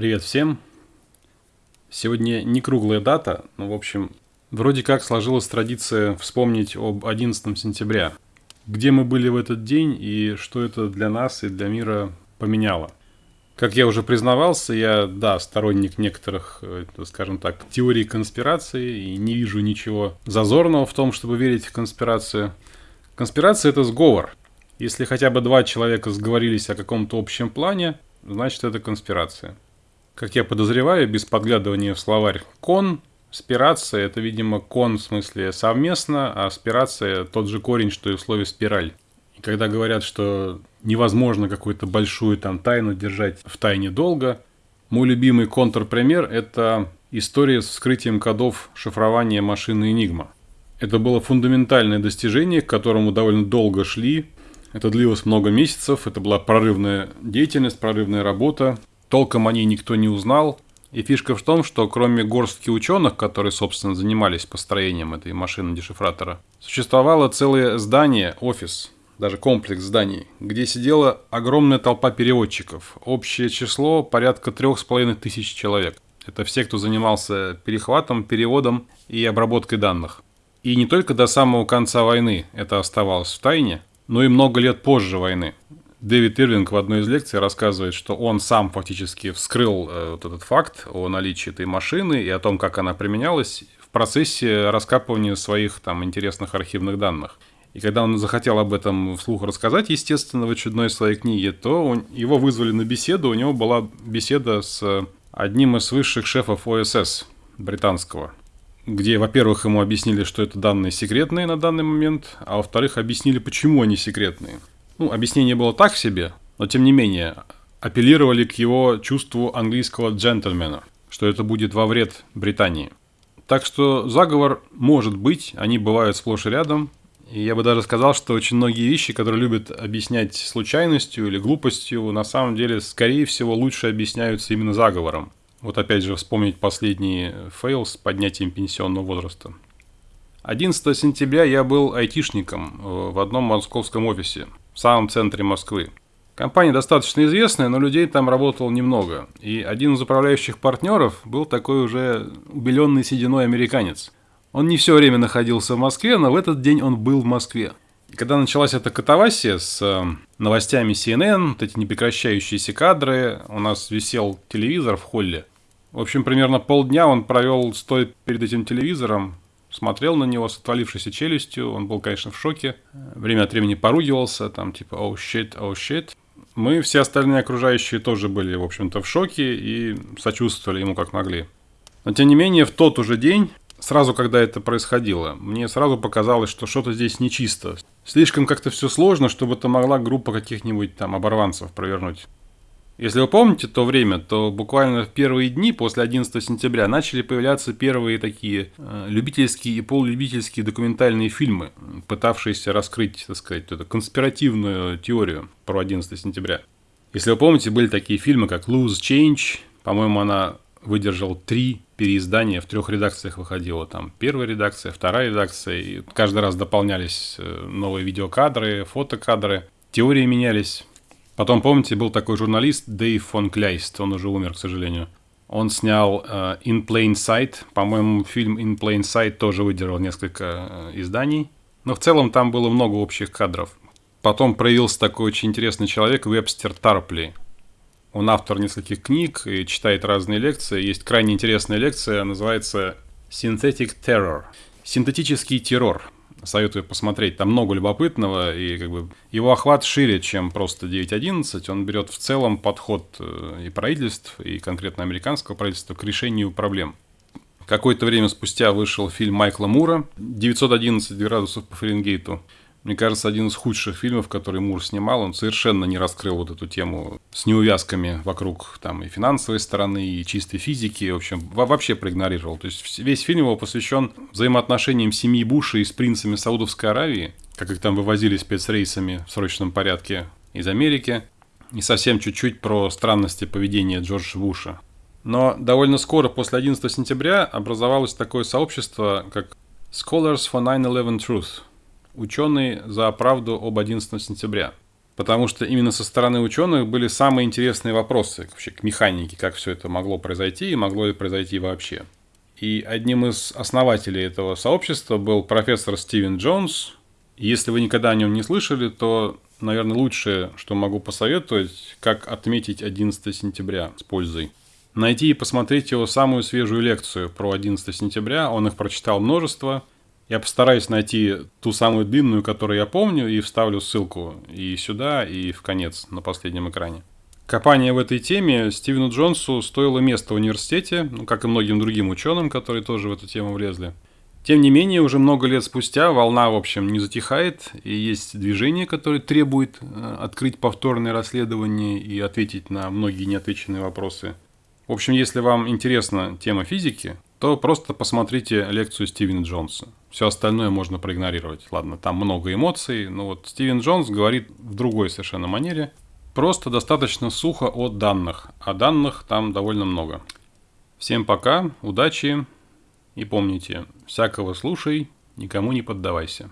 Привет всем! Сегодня не круглая дата, но в общем, вроде как сложилась традиция вспомнить об 11 сентября. Где мы были в этот день и что это для нас и для мира поменяло. Как я уже признавался, я, да, сторонник некоторых, э, скажем так, теорий конспирации и не вижу ничего зазорного в том, чтобы верить в конспирацию. Конспирация – это сговор. Если хотя бы два человека сговорились о каком-то общем плане, значит это конспирация. Как я подозреваю, без подглядывания в словарь «кон», спирация – это, видимо, кон в смысле совместно, а спирация – тот же корень, что и в слове «спираль». И когда говорят, что невозможно какую-то большую там тайну держать в тайне долго, мой любимый контрпример – это история с вскрытием кодов шифрования машины Enigma. Это было фундаментальное достижение, к которому довольно долго шли. Это длилось много месяцев, это была прорывная деятельность, прорывная работа. Толком о ней никто не узнал. И фишка в том, что кроме горстки ученых, которые, собственно, занимались построением этой машины-дешифратора, существовало целое здание, офис, даже комплекс зданий, где сидела огромная толпа переводчиков. Общее число порядка трех с половиной тысяч человек. Это все, кто занимался перехватом, переводом и обработкой данных. И не только до самого конца войны это оставалось в тайне, но и много лет позже войны. Дэвид Ирвинг в одной из лекций рассказывает, что он сам фактически вскрыл э, вот этот факт о наличии этой машины и о том, как она применялась в процессе раскапывания своих там интересных архивных данных. И когда он захотел об этом вслух рассказать, естественно, в очередной своей книге, то он, его вызвали на беседу. У него была беседа с одним из высших шефов ОСС британского, где, во-первых, ему объяснили, что это данные секретные на данный момент, а во-вторых, объяснили, почему они секретные. Ну, объяснение было так себе, но тем не менее, апеллировали к его чувству английского джентльмена, что это будет во вред Британии. Так что заговор может быть, они бывают сплошь и рядом, и я бы даже сказал, что очень многие вещи, которые любят объяснять случайностью или глупостью, на самом деле, скорее всего, лучше объясняются именно заговором. Вот опять же вспомнить последний fail с поднятием пенсионного возраста. 11 сентября я был айтишником э, в одном московском офисе, в самом центре Москвы. Компания достаточно известная, но людей там работало немного. И один из управляющих партнеров был такой уже убеленный сединой американец – он не все время находился в Москве, но в этот день он был в Москве. И когда началась эта катавасия с э, новостями CNN, вот эти непрекращающиеся кадры, у нас висел телевизор в холле. В общем, примерно полдня он провел, стоя перед этим телевизором, смотрел на него с отвалившейся челюстью. Он был, конечно, в шоке. Время от времени поругивался, там типа «Oh shit, oh shit». Мы, все остальные окружающие, тоже были, в общем-то, в шоке и сочувствовали ему как могли. Но, тем не менее, в тот уже день сразу, когда это происходило, мне сразу показалось, что что-то здесь нечисто. Слишком как-то все сложно, чтобы это могла группа каких-нибудь там оборванцев провернуть. Если вы помните то время, то буквально в первые дни после 11 сентября начали появляться первые такие э, любительские и полулюбительские документальные фильмы, пытавшиеся раскрыть, так сказать, эту конспиративную теорию про 11 сентября. Если вы помните, были такие фильмы, как Lose Change, по-моему, она выдержал три переиздания, в трех редакциях выходила. Там первая редакция, вторая редакция, и каждый раз дополнялись э, новые видеокадры, фотокадры, теории менялись. Потом, помните, был такой журналист Дэйв фон Кляйст, он уже умер, к сожалению. Он снял uh, In Plain Sight, по-моему, фильм In Plain Sight тоже выдержал несколько uh, изданий. Но в целом там было много общих кадров. Потом проявился такой очень интересный человек, Вебстер Тарпли. Он автор нескольких книг и читает разные лекции. Есть крайне интересная лекция, называется Synthetic Terror. Синтетический террор. Советую посмотреть, там много любопытного, и как бы его охват шире, чем просто 9.11. Он берет в целом подход э, и правительств, и конкретно американского правительства к решению проблем. Какое-то время спустя вышел фильм Майкла Мура «911 градусов по Фаренгейту». Мне кажется, один из худших фильмов, который Мур снимал, он совершенно не раскрыл вот эту тему с неувязками вокруг там и финансовой стороны, и чистой физики, в общем, вообще проигнорировал. То есть весь фильм его посвящен взаимоотношениям семьи Буша и с принцами Саудовской Аравии, как их там вывозили спецрейсами в срочном порядке из Америки, и совсем чуть-чуть про странности поведения Джорджа Буша. Но довольно скоро, после 11 сентября, образовалось такое сообщество, как Scholars for 9-11 Truth – Ученые за правду об 11 сентября. потому что именно со стороны ученых были самые интересные вопросы вообще к механике, как все это могло произойти и могло ли произойти вообще. И одним из основателей этого сообщества был профессор Стивен Джонс. Если вы никогда о нем не слышали, то, наверное, лучшее, что могу посоветовать, как отметить 11 сентября с пользой. Найти и посмотреть его самую свежую лекцию про 11 сентября. Он их прочитал множество – я постараюсь найти ту самую длинную, которую я помню, и вставлю ссылку и сюда, и в конец на последнем экране. Копание в этой теме Стивену Джонсу стоило места в университете, ну, как и многим другим ученым, которые тоже в эту тему влезли. Тем не менее, уже много лет спустя волна, в общем, не затихает, и есть движение, которое требует э, открыть повторное расследование и ответить на многие неотвеченные вопросы. В общем, если вам интересна тема физики, то просто посмотрите лекцию Стивена Джонса. Все остальное можно проигнорировать. Ладно, там много эмоций, но вот Стивен Джонс говорит в другой совершенно манере. Просто достаточно сухо о данных, а данных там довольно много. Всем пока, удачи и помните, всякого слушай, никому не поддавайся.